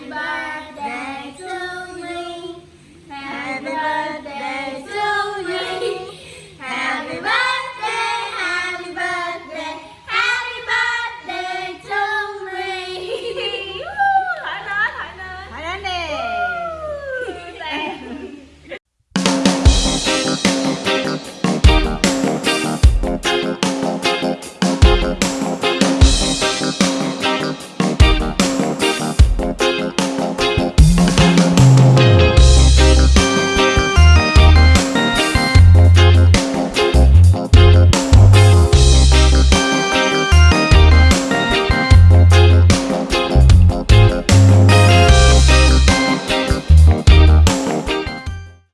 Happy